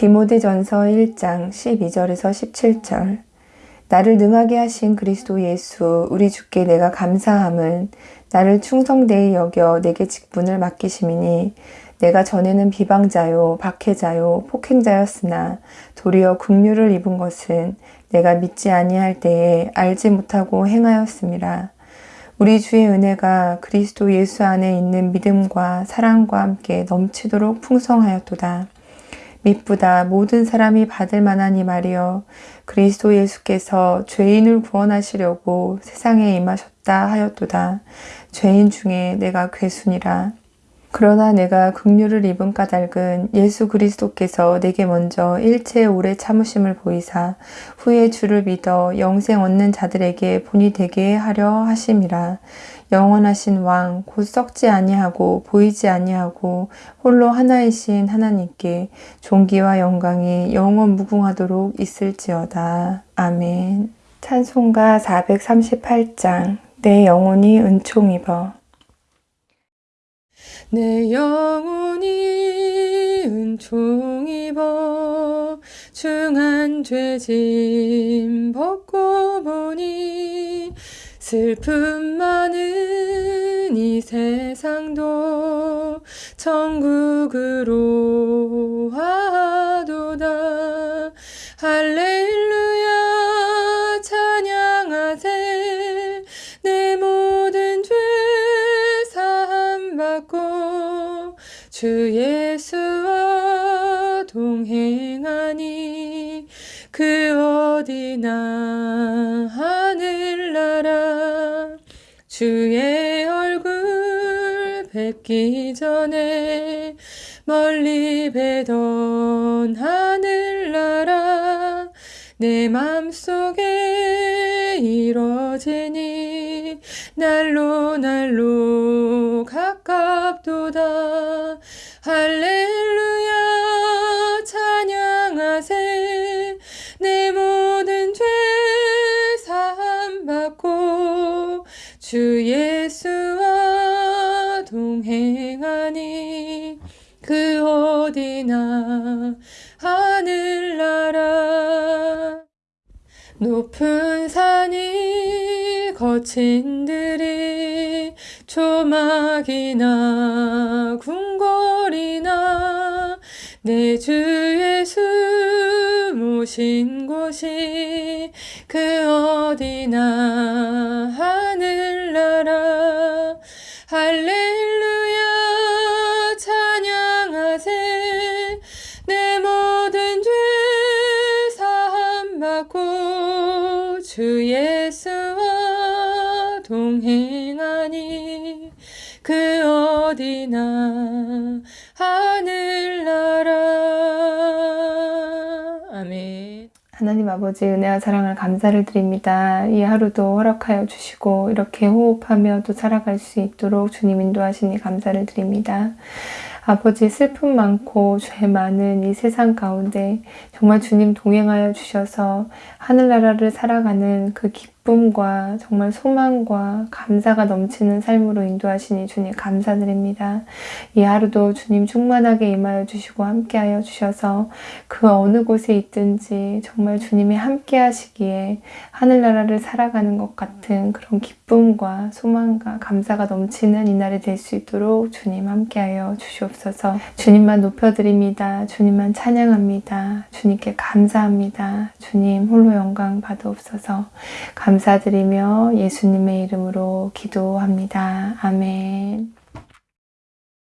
디모데전서 1장 12절에서 17절 나를 능하게 하신 그리스도 예수 우리 주께 내가 감사함은 나를 충성되이 여겨 내게 직분을 맡기심이니 내가 전에는 비방자요 박해자요 폭행자였으나 도리어 긍휼을 입은 것은 내가 믿지 아니할 때에 알지 못하고 행하였습니다. 우리 주의 은혜가 그리스도 예수 안에 있는 믿음과 사랑과 함께 넘치도록 풍성하였도다. 미쁘다 모든 사람이 받을 이 말이여 그리스도 예수께서 죄인을 구원하시려고 세상에 임하셨다 하였도다. 죄인 중에 내가 괴순이라. 그러나 내가 긍휼을 입은 까닭은 예수 그리스도께서 내게 먼저 일체 오래 참으심을 보이사 후에 주를 믿어 영생 얻는 자들에게 본이 되게 하려 하심이라. 영원하신 왕, 곧 썩지 아니하고 보이지 아니하고 홀로 하나이신 하나님께 존귀와 영광이 영원 무궁하도록 있을지어다. 아멘. 찬송가 438장 내 영혼이 은총 입어 내 영혼이 은총 입어 중한 죄짐 벗고 슬픔 많은 이 세상도 천국으로 하도다. 할렐루야 찬양하세. 내 모든 죄 사함 받고 주 예수와 동행하니 그 어디나 주의 얼굴 뵙기 전에 멀리 뵈던 하늘나라 내 맘속에 이뤄지니 날로 날로 가깝도다. 할 주 예수와 동행하니 그 어디나 하늘나라. 높은 산이 거친 들이 조막이나 궁궐이나 내 주 예수 모신 곳이 그 어디나 할렐루야 찬양하세. 내 모든 죄 사함 받고 주 예수와 동행하니 그 어디나 하늘나라. 아멘 하나님 아버지 은혜와 사랑을 감사를 드립니다. 이 하루도 허락하여 주시고 이렇게 호흡하며 또 살아갈 수 있도록 주님 인도하시니 감사를 드립니다. 아버지 슬픔 많고 죄 많은 이 세상 가운데 정말 주님 동행하여 주셔서 하늘나라를 살아가는 그 기쁨과 정말 소망과 감사가 넘치는 삶으로 인도하시니 주님 감사드립니다. 이 하루도 주님 충만하게 임하여 주시고 함께하여 주셔서 그 어느 곳에 있든지 정말 주님이 함께 하시기에 하늘나라를 살아가는 것 같은 그런 기쁨과 소망과 감사가 넘치는 이날이 될 수 있도록 주님 함께하여 주시옵소서 주님만 높여드립니다. 주님만 찬양합니다. 주님께 감사합니다. 주님 홀로 영광 받으옵소서 감사드리며 예수님의 이름으로 기도합니다. 아멘